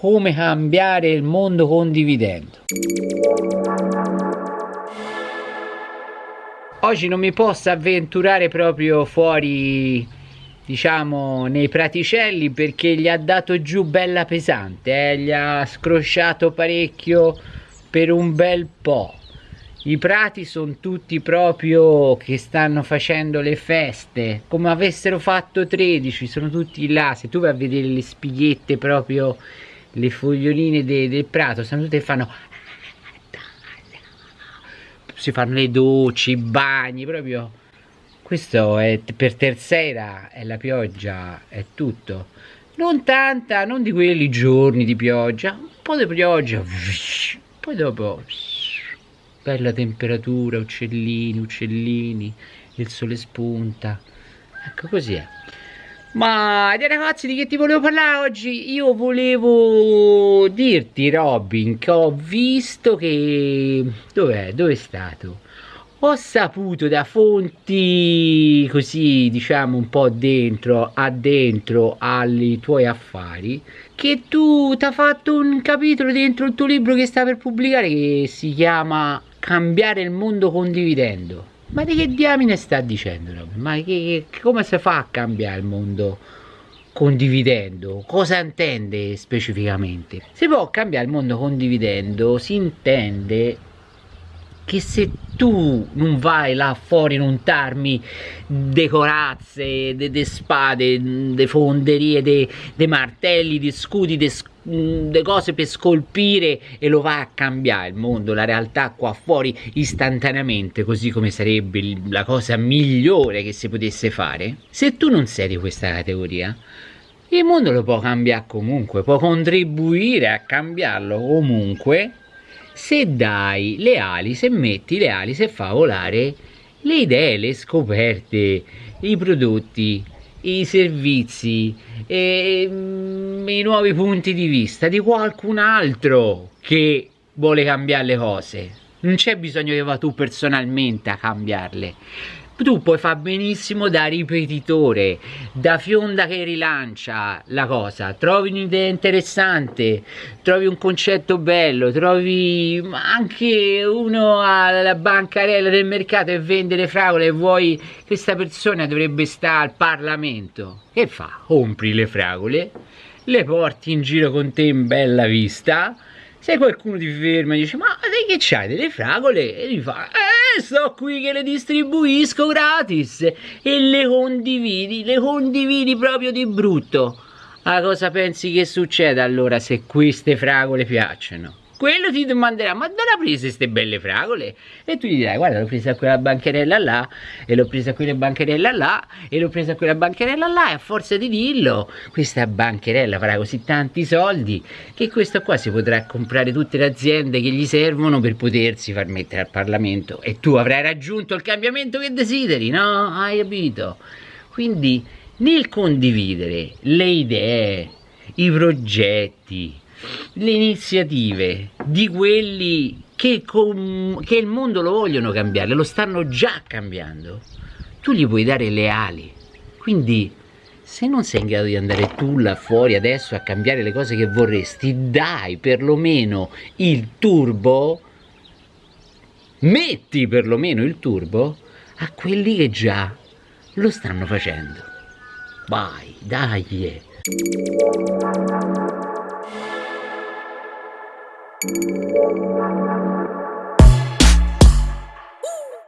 come cambiare il mondo condividendo. Oggi non mi posso avventurare proprio fuori, diciamo, nei praticelli perché gli ha dato giù bella pesante, eh? gli ha scrosciato parecchio per un bel po'. I prati sono tutti proprio che stanno facendo le feste, come avessero fatto 13, sono tutti là. Se tu vai a vedere le spighette proprio, le foglioline de, del prato, stanno tutte che fanno... Si fanno le docce, i bagni, proprio... Questo è per terza è la pioggia, è tutto. Non tanta, non di quelli giorni di pioggia, un po' di pioggia, poi dopo bella temperatura, uccellini, uccellini, il sole spunta. Ecco così è. Ma dei ragazzi di che ti volevo parlare oggi? Io volevo dirti Robin che ho visto che... Dov'è? Dove è stato? Ho saputo da fonti così diciamo un po' dentro, addentro ai tuoi affari che tu ti hai fatto un capitolo dentro il tuo libro che sta per pubblicare che si chiama cambiare il mondo condividendo. Ma di che diamine sta dicendo? Ma che, che, come si fa a cambiare il mondo condividendo? Cosa intende specificamente? Si può cambiare il mondo condividendo, si intende che se tu non vai là fuori non t'armi de corazze, de, de spade, de fonderie, de, de martelli, de scudi, de, de cose per scolpire e lo va a cambiare il mondo, la realtà qua fuori istantaneamente, così come sarebbe la cosa migliore che si potesse fare. Se tu non sei di questa categoria, il mondo lo può cambiare comunque, può contribuire a cambiarlo comunque se dai le ali, se metti le ali, se fa volare le idee, le scoperte, i prodotti, i servizi, e, mm, i nuovi punti di vista di qualcun altro che vuole cambiare le cose. Non c'è bisogno che va tu personalmente a cambiarle tu puoi fare benissimo da ripetitore, da fionda che rilancia la cosa, trovi un'idea interessante, trovi un concetto bello, trovi anche uno alla bancarella del mercato e vende le fragole e vuoi questa persona dovrebbe stare al Parlamento. Che fa? Compri le fragole, le porti in giro con te in bella vista, se qualcuno ti ferma e dice ma sai che c'hai delle fragole? E gli fa sto qui che le distribuisco gratis e le condividi, le condividi proprio di brutto. Ma cosa pensi che succeda allora se queste fragole piacciono? Quello ti domanderà ma dove ha preso queste belle fragole? E tu gli dirai guarda l'ho presa quella bancherella là e l'ho presa quella bancherella là e l'ho presa quella bancherella là e a forza di dirlo questa bancherella farà così tanti soldi che questo qua si potrà comprare tutte le aziende che gli servono per potersi far mettere al Parlamento e tu avrai raggiunto il cambiamento che desideri, no? Hai capito? Quindi nel condividere le idee, i progetti, le iniziative di quelli che, che il mondo lo vogliono cambiare, lo stanno già cambiando, tu gli puoi dare le ali. Quindi se non sei in grado di andare tu là fuori adesso a cambiare le cose che vorresti, dai perlomeno il turbo, metti perlomeno il turbo a quelli che già lo stanno facendo. Vai, dai.